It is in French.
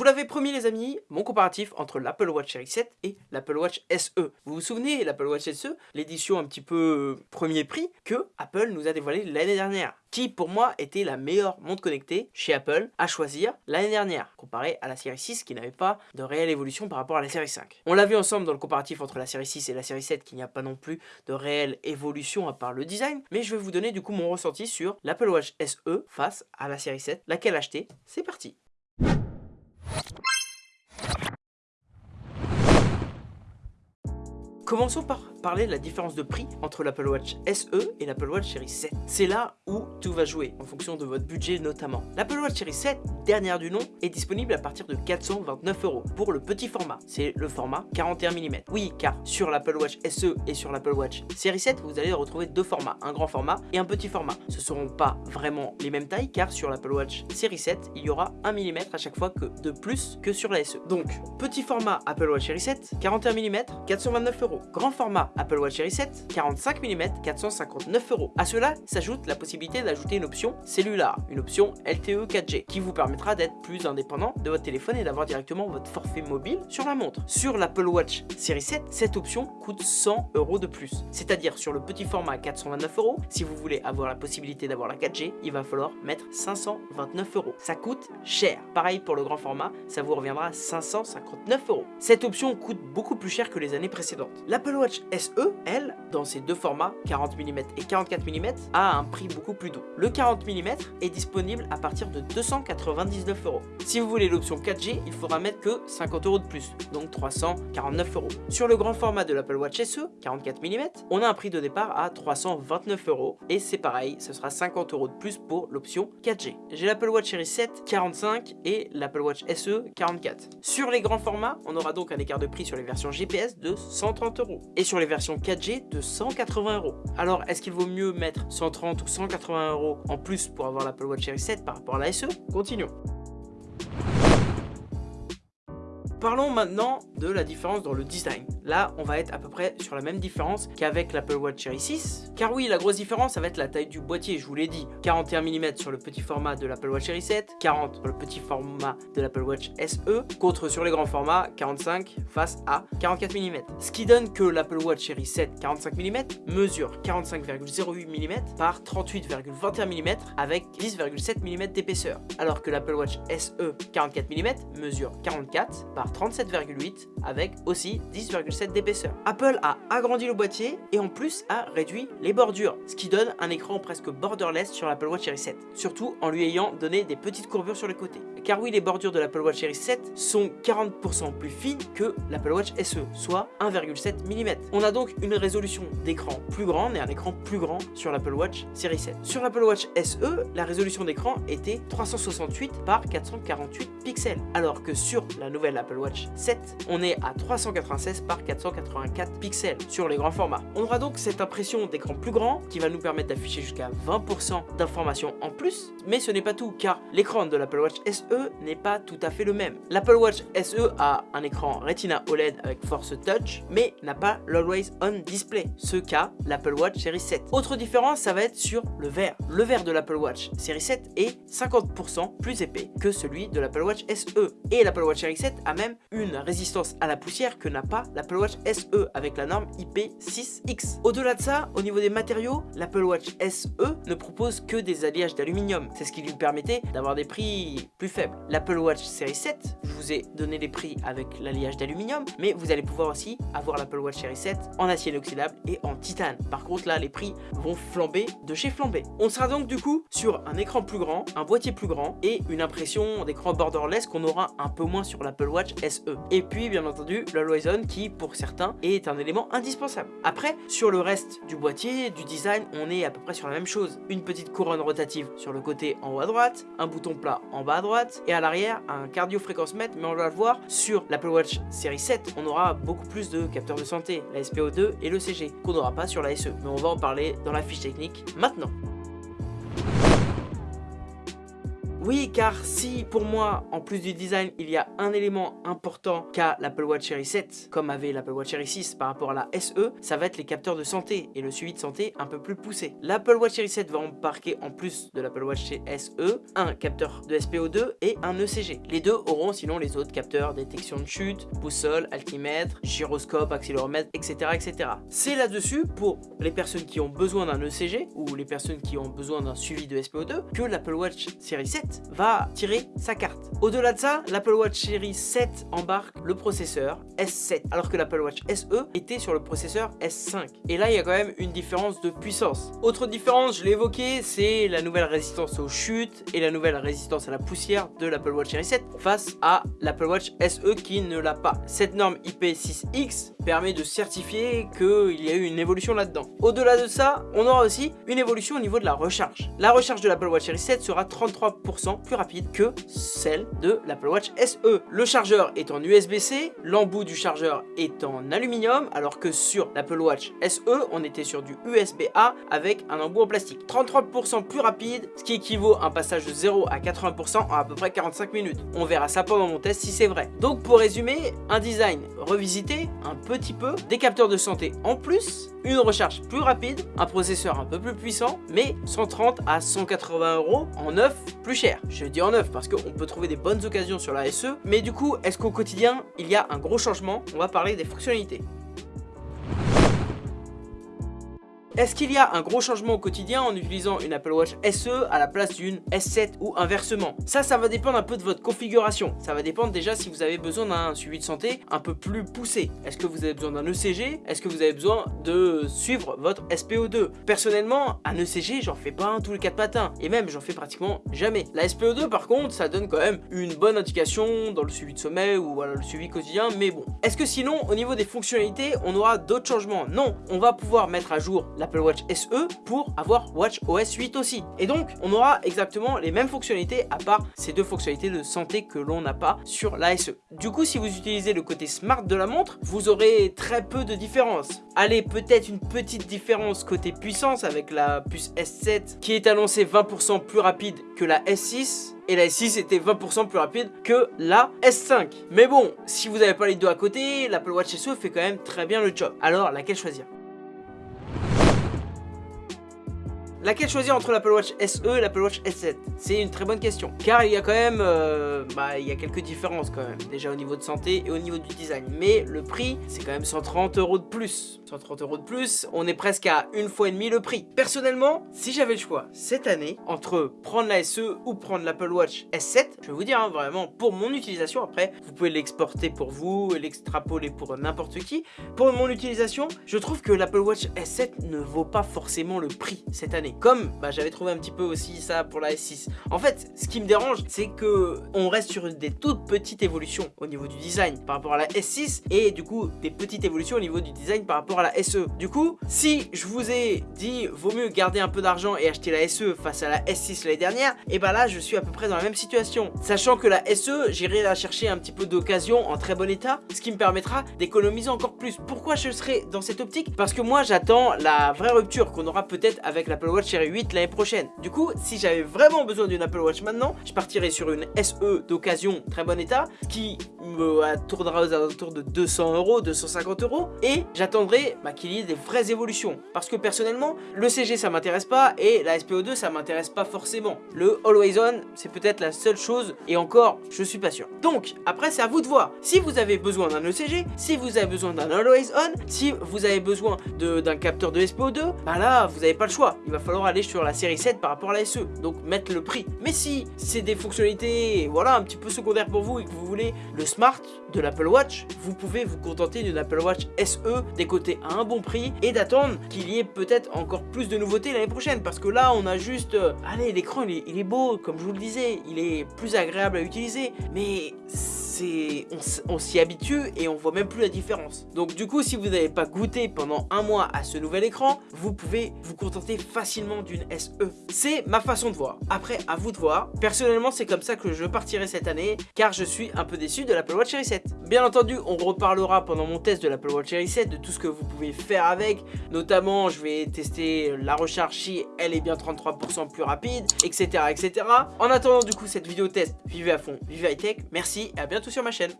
vous l'avais promis les amis, mon comparatif entre l'Apple Watch Series 7 et l'Apple Watch SE. Vous vous souvenez, l'Apple Watch SE, l'édition un petit peu euh, premier prix que Apple nous a dévoilé l'année dernière qui pour moi était la meilleure montre connectée chez Apple à choisir l'année dernière, comparé à la série 6 qui n'avait pas de réelle évolution par rapport à la série 5. On l'a vu ensemble dans le comparatif entre la série 6 et la série 7 qu'il n'y a pas non plus de réelle évolution à part le design, mais je vais vous donner du coup mon ressenti sur l'Apple Watch SE face à la série 7, laquelle acheter, c'est parti Commençons par parler de la différence de prix entre l'Apple Watch SE et l'Apple Watch Series 7. C'est là où tout va jouer, en fonction de votre budget notamment. L'Apple Watch Series 7, dernière du nom, est disponible à partir de 429 euros pour le petit format. C'est le format 41 mm. Oui, car sur l'Apple Watch SE et sur l'Apple Watch Series 7, vous allez retrouver deux formats, un grand format et un petit format. Ce ne seront pas vraiment les mêmes tailles, car sur l'Apple Watch Series 7, il y aura 1 mm à chaque fois que de plus que sur la SE. Donc, petit format Apple Watch Series 7, 41 mm, 429 euros. Grand format Apple Watch Series 7, 45 mm, 459 euros. À cela s'ajoute la possibilité d'ajouter une option cellulaire, une option LTE 4G, qui vous permettra d'être plus indépendant de votre téléphone et d'avoir directement votre forfait mobile sur la montre. Sur l'Apple Watch Series 7, cette option coûte 100 euros de plus. C'est-à-dire sur le petit format 429 euros, si vous voulez avoir la possibilité d'avoir la 4G, il va falloir mettre 529 euros. Ça coûte cher. Pareil pour le grand format, ça vous reviendra à 559 euros. Cette option coûte beaucoup plus cher que les années précédentes. L'Apple Watch SE, elle, dans ses deux formats, 40 mm et 44 mm, a un prix beaucoup plus doux. Le 40 mm est disponible à partir de 299 euros. Si vous voulez l'option 4G, il faudra mettre que 50 euros de plus, donc 349 euros. Sur le grand format de l'Apple Watch SE, 44 mm, on a un prix de départ à 329 euros, et c'est pareil, ce sera 50 euros de plus pour l'option 4G. J'ai l'Apple Watch Series 7 45 et l'Apple Watch SE 44. Sur les grands formats, on aura donc un écart de prix sur les versions GPS de 130 euros et sur les versions 4G de 180 euros. Alors est-ce qu'il vaut mieux mettre 130 ou 180 euros en plus pour avoir l'Apple Watch Series 7 par rapport à la SE Continuons. Parlons maintenant de la différence dans le design. Là, on va être à peu près sur la même différence qu'avec l'Apple Watch Series 6. Car oui, la grosse différence, ça va être la taille du boîtier, je vous l'ai dit. 41 mm sur le petit format de l'Apple Watch Series 7, 40 sur le petit format de l'Apple Watch SE, contre sur les grands formats, 45 face à 44 mm. Ce qui donne que l'Apple Watch Series 7 45 mm mesure 45,08 mm par 38,21 mm avec 10,7 mm d'épaisseur. Alors que l'Apple Watch SE 44 mm mesure 44 par 37,8 avec aussi 10,7 d'épaisseur. Apple a agrandi le boîtier et en plus a réduit les bordures, ce qui donne un écran presque borderless sur l'Apple Watch Series 7, surtout en lui ayant donné des petites courbures sur les côtés. Car oui, les bordures de l'Apple Watch Series 7 sont 40% plus fines que l'Apple Watch SE, soit 1,7 mm. On a donc une résolution d'écran plus grande et un écran plus grand sur l'Apple Watch Series 7. Sur l'Apple Watch SE, la résolution d'écran était 368 par 448 pixels, alors que sur la nouvelle Apple Watch 7, on est à 396 par 484 pixels sur les grands formats. On aura donc cette impression d'écran plus grand qui va nous permettre d'afficher jusqu'à 20% d'informations en plus, mais ce n'est pas tout car l'écran de l'Apple Watch SE n'est pas tout à fait le même. L'Apple Watch SE a un écran Retina OLED avec Force Touch, mais n'a pas l'Always On Display, ce qu'a l'Apple Watch Series 7. Autre différence, ça va être sur le verre. Le verre de l'Apple Watch Series 7 est 50% plus épais que celui de l'Apple Watch SE. Et l'Apple Watch Series 7 a même une résistance à la poussière que n'a pas l'Apple Watch SE avec la norme IP6X. Au-delà de ça, au niveau des matériaux, l'Apple Watch SE ne propose que des alliages d'aluminium. C'est ce qui lui permettait d'avoir des prix plus faibles. L'Apple Watch Series 7, je vous donné les prix avec l'alliage d'aluminium, mais vous allez pouvoir aussi avoir l'Apple Watch Series 7 en acier inoxydable et en titane. Par contre là, les prix vont flamber de chez flambé. On sera donc du coup sur un écran plus grand, un boîtier plus grand et une impression d'écran borderless qu'on aura un peu moins sur l'Apple Watch SE. Et puis bien entendu l'Always On qui pour certains est un élément indispensable. Après sur le reste du boîtier, du design, on est à peu près sur la même chose. Une petite couronne rotative sur le côté en haut à droite, un bouton plat en bas à droite et à l'arrière un cardio fréquence mètre mais on va le voir sur l'Apple Watch série 7 on aura beaucoup plus de capteurs de santé, la SPO2 et le CG qu'on n'aura pas sur la SE mais on va en parler dans la fiche technique maintenant. Oui, car si pour moi, en plus du design, il y a un élément important qu'a l'Apple Watch Series 7, comme avait l'Apple Watch Series 6 par rapport à la SE, ça va être les capteurs de santé et le suivi de santé un peu plus poussé. L'Apple Watch Series 7 va embarquer en plus de l'Apple Watch SE un capteur de SPO2 et un ECG. Les deux auront sinon les autres capteurs détection de chute, boussole, altimètre, gyroscope, accéléromètre, etc. etc. C'est là-dessus pour les personnes qui ont besoin d'un ECG ou les personnes qui ont besoin d'un suivi de SPO2 que l'Apple Watch Series 7 va tirer sa carte. Au-delà de ça, l'Apple Watch Series 7 embarque le processeur S7 alors que l'Apple Watch SE était sur le processeur S5. Et là, il y a quand même une différence de puissance. Autre différence, je l'ai évoqué, c'est la nouvelle résistance aux chutes et la nouvelle résistance à la poussière de l'Apple Watch Series 7 face à l'Apple Watch SE qui ne l'a pas. Cette norme IP6X permet de certifier qu'il y a eu une évolution là-dedans. Au-delà de ça, on aura aussi une évolution au niveau de la recharge. La recharge de l'Apple Watch Series 7 sera 33% plus rapide que celle de l'Apple Watch SE. Le chargeur est en USB-C, l'embout du chargeur est en aluminium, alors que sur l'Apple Watch SE, on était sur du USB-A avec un embout en plastique. 33% plus rapide, ce qui équivaut à un passage de 0 à 80% en à peu près 45 minutes. On verra ça pendant mon test si c'est vrai. Donc pour résumer, un design revisité, un petit peu, des capteurs de santé en plus, une recharge plus rapide, un processeur un peu plus puissant, mais 130 à 180 euros en neuf plus cher. Je dis en neuf parce qu'on peut trouver des bonnes occasions sur la SE, mais du coup, est-ce qu'au quotidien, il y a un gros changement? On va parler des fonctionnalités. Est-ce qu'il y a un gros changement au quotidien en utilisant une Apple Watch SE à la place d'une S7 ou inversement? Ça, ça va dépendre un peu de votre configuration. Ça va dépendre déjà si vous avez besoin d'un suivi de santé un peu plus poussé. Est-ce que vous avez besoin d'un ECG Est-ce que vous avez besoin de suivre votre SPO2 Personnellement, un ECG, j'en fais pas un tous les 4 matins. Et même, j'en fais pratiquement jamais. La SPO2, par contre, ça donne quand même une bonne indication dans le suivi de sommeil ou le suivi quotidien. Mais bon. Est-ce que sinon, au niveau des fonctionnalités, on aura d'autres changements? Non. On va pouvoir mettre à jour l'Apple Watch SE pour avoir Watch OS 8 aussi. Et donc, on aura exactement les mêmes fonctionnalités à part ces deux fonctionnalités de santé que l'on n'a pas sur la SE. Du coup, si vous utilisez le côté smart de la montre, vous aurez très peu de différence. Allez, peut-être une petite différence côté puissance avec la puce S7 qui est annoncée 20% plus rapide que la S6 et la S6 était 20% plus rapide que la S5. Mais bon, si vous n'avez pas les deux à côté, l'Apple Watch SE fait quand même très bien le job. Alors, laquelle choisir? Laquelle choisir entre l'Apple Watch SE et l'Apple Watch S7 C'est une très bonne question. Car il y a quand même, euh, bah, il y a quelques différences quand même. Déjà au niveau de santé et au niveau du design. Mais le prix, c'est quand même 130 euros de plus. 130 euros de plus, on est presque à une fois et demi le prix. Personnellement, si j'avais le choix cette année entre prendre la SE ou prendre l'Apple Watch S7, je vais vous dire hein, vraiment pour mon utilisation. Après, vous pouvez l'exporter pour vous, l'extrapoler pour n'importe qui. Pour mon utilisation, je trouve que l'Apple Watch S7 ne vaut pas forcément le prix cette année. Comme bah, j'avais trouvé un petit peu aussi ça pour la S6. En fait, ce qui me dérange, c'est que on reste sur des toutes petites évolutions au niveau du design par rapport à la S6 et du coup des petites évolutions au niveau du design par rapport à la SE. Du coup, si je vous ai dit vaut mieux garder un peu d'argent et acheter la SE face à la S6 l'année dernière, et bah là je suis à peu près dans la même situation. Sachant que la SE, j'irai la chercher un petit peu d'occasion en très bon état, ce qui me permettra d'économiser encore plus. Pourquoi je serai dans cette optique? Parce que moi j'attends la vraie rupture qu'on aura peut-être avec l'Apple Watch Series 8 l'année prochaine. Du coup, si j'avais vraiment besoin d'une Apple Watch maintenant, je partirais sur une SE d'occasion très bon état qui me tournera aux alentours de 200 euros, 250 euros et j'attendrai bah, qu'il y ait des vraies évolutions. Parce que personnellement, le CG ça m'intéresse pas et la SPO2 ça m'intéresse pas forcément. Le Always On, c'est peut-être la seule chose et encore, je suis pas sûr. Donc, après c'est à vous de voir. Si vous avez besoin d'un ECG, si vous avez besoin d'un Always On, si vous avez besoin d'un capteur de SPO2, bah là, vous n'avez pas le choix. Il va falloir aller sur la série 7 par rapport à la SE. Donc mettre le prix. Mais si c'est des fonctionnalités, voilà, un petit peu secondaires pour vous et que vous voulez le smart de l'Apple Watch, vous pouvez vous contenter d'une Apple Watch SE décotée à un bon prix et d'attendre qu'il y ait peut-être encore plus de nouveautés l'année prochaine. Parce que là, on a juste... Euh, allez, l'écran, il, il est beau, comme je vous le disais. Il est plus agréable à utiliser. Mais on, s'y habitue et on voit même plus la différence. Donc du coup, si vous n'avez pas goûté pendant un mois à ce nouvel écran, vous pouvez vous contenter facilement d'une SE. C'est ma façon de voir. Après, à vous de voir. Personnellement, c'est comme ça que je partirai cette année, car je suis un peu déçu de l'Apple Watch Series 7. Bien entendu, on reparlera pendant mon test de l'Apple Watch Series 7 de tout ce que vous pouvez faire avec. Notamment, je vais tester la recharge si elle est bien 33% plus rapide, etc., etc. En attendant du coup cette vidéo test, vivez à fond, vivez high tech. Merci et à bientôt sur ma chaîne.